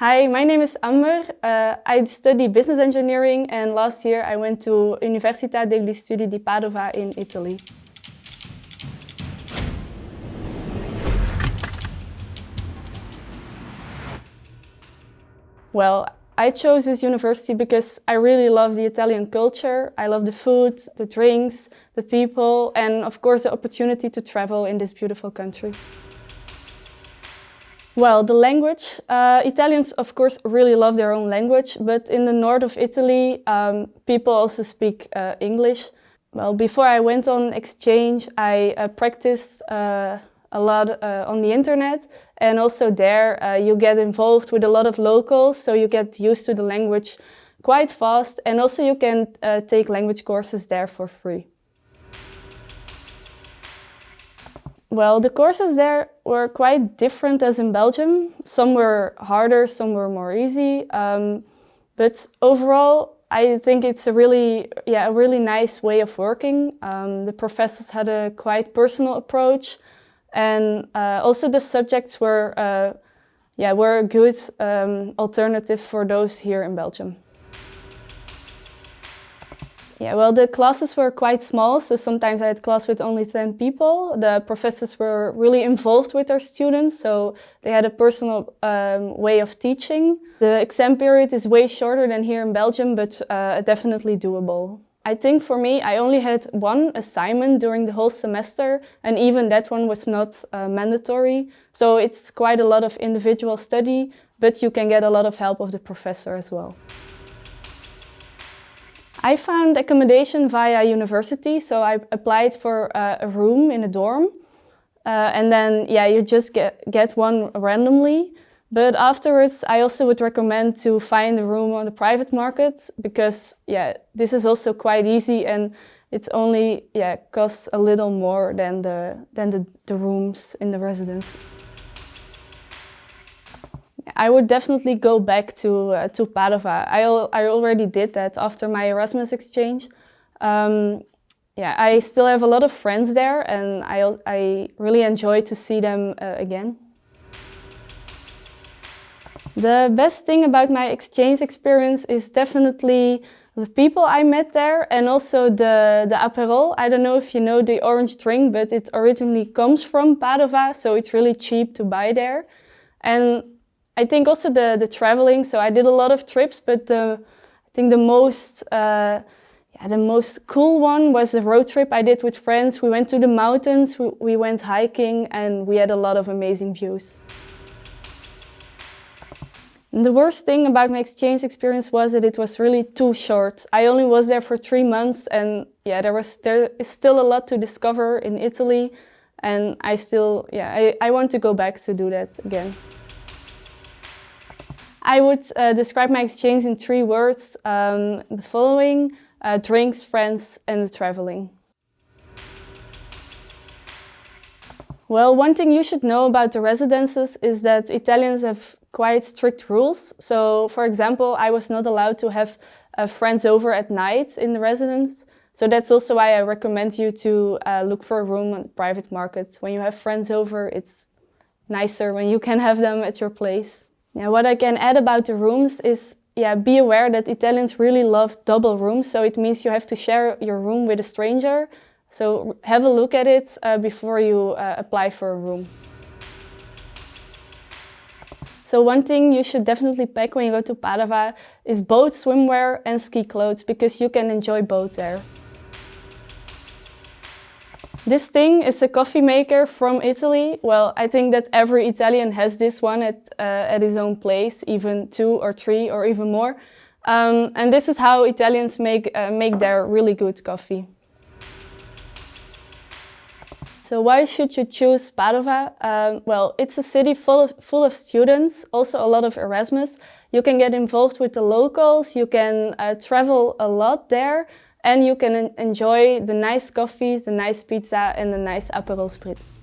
Hi, my name is Amber. Uh, I study business engineering and last year I went to Università degli Studi di Padova in Italy. Well, I chose this university because I really love the Italian culture. I love the food, the drinks, the people, and of course the opportunity to travel in this beautiful country. Well, the language. Uh, Italians, of course, really love their own language, but in the north of Italy, um, people also speak uh, English. Well, before I went on exchange, I uh, practiced uh, a lot uh, on the internet and also there uh, you get involved with a lot of locals so you get used to the language quite fast and also you can take language courses there for free. Well, the courses there were quite different as in Belgium. Some were harder, some were more easy. Um, but overall, I think it's a really, yeah, a really nice way of working. Um, the professors had a quite personal approach. And uh, also the subjects were, uh, yeah, were a good um, alternative for those here in Belgium. Yeah, well, the classes were quite small, so sometimes I had class with only 10 people. The professors were really involved with their students, so they had a personal um, way of teaching. The exam period is way shorter than here in Belgium, but uh, definitely doable. I think for me, I only had one assignment during the whole semester and even that one was not uh, mandatory. So it's quite a lot of individual study, but you can get a lot of help of the professor as well. I found accommodation via university, so I applied for uh, a room in a dorm. Uh, and then, yeah, you just get, get one randomly. But afterwards, I also would recommend to find a room on the private market because, yeah, this is also quite easy and it's only, yeah, costs a little more than the than the, the rooms in the residence. I would definitely go back to uh, to Padova. I I already did that after my Erasmus exchange. Um, yeah, I still have a lot of friends there, and I I really enjoy to see them uh, again. The best thing about my exchange experience is definitely the people I met there and also the, the Aperol. I don't know if you know the orange drink, but it originally comes from Padova, so it's really cheap to buy there. And I think also the, the traveling, so I did a lot of trips, but the, I think the most, uh, yeah, the most cool one was a road trip I did with friends. We went to the mountains, we, we went hiking, and we had a lot of amazing views. And The worst thing about my exchange experience was that it was really too short. I only was there for three months and yeah, there was there is still a lot to discover in Italy and I still, yeah, I, I want to go back to do that again. I would uh, describe my exchange in three words, um, the following, uh, drinks, friends and traveling. Well, one thing you should know about the residences is that Italians have quite strict rules. So, for example, I was not allowed to have uh, friends over at night in the residence. So that's also why I recommend you to uh, look for a room on the private market. When you have friends over, it's nicer when you can have them at your place. What I can add about the rooms is yeah, be aware that Italians really love double rooms. So it means you have to share your room with a stranger. So have a look at it uh, before you uh, apply for a room. So one thing you should definitely pack when you go to Padova is both swimwear and ski clothes because you can enjoy both there. This thing is a coffee maker from Italy. Well, I think that every Italian has this one at, uh, at his own place, even two or three or even more. Um, and this is how Italians make, uh, make their really good coffee. So why should you choose Padova? Um, well, it's a city full of, full of students, also a lot of Erasmus. You can get involved with the locals, you can uh, travel a lot there, and you can enjoy the nice coffees, the nice pizza and the nice Aperol Spritz.